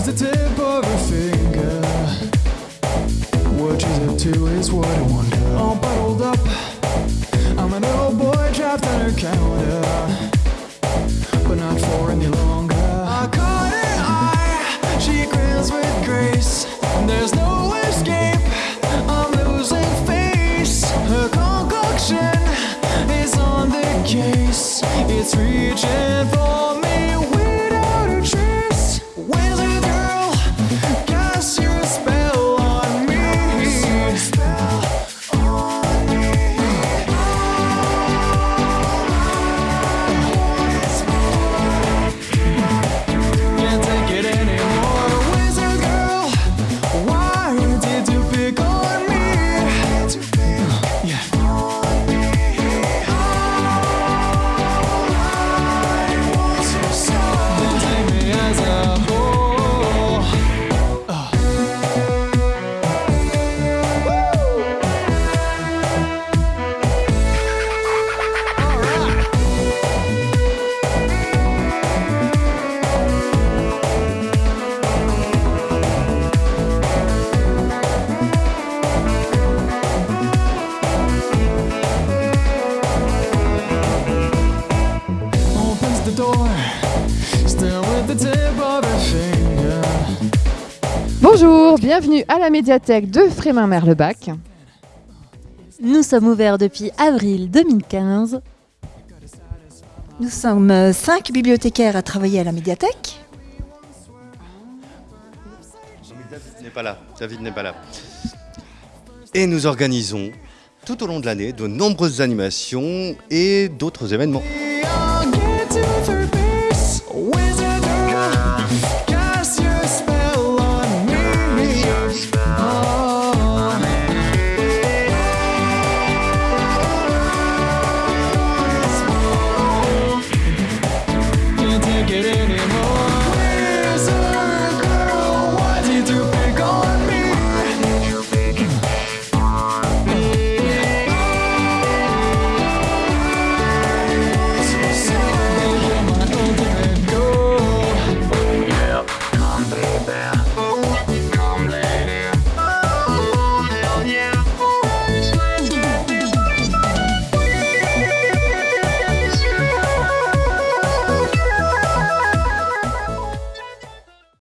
Opens the tip of her finger. What she's up to is what I wonder. All bottled up. I'm an old boy trapped on her counter. But not for any longer. I caught her eye. She grins with grace. There's no escape. I'm losing face. Her concoction is on the case. It's reaching for door, still with the tip of her finger. Bonjour, bienvenue à la médiathèque de Frémin-Merlebac. Nous sommes ouverts depuis avril 2015. Nous sommes euh, cinq bibliothécaires à travailler à la médiathèque. David n'est pas là. David n'est pas là. Et nous organisons tout au long de l'année de nombreuses animations et d'autres événements.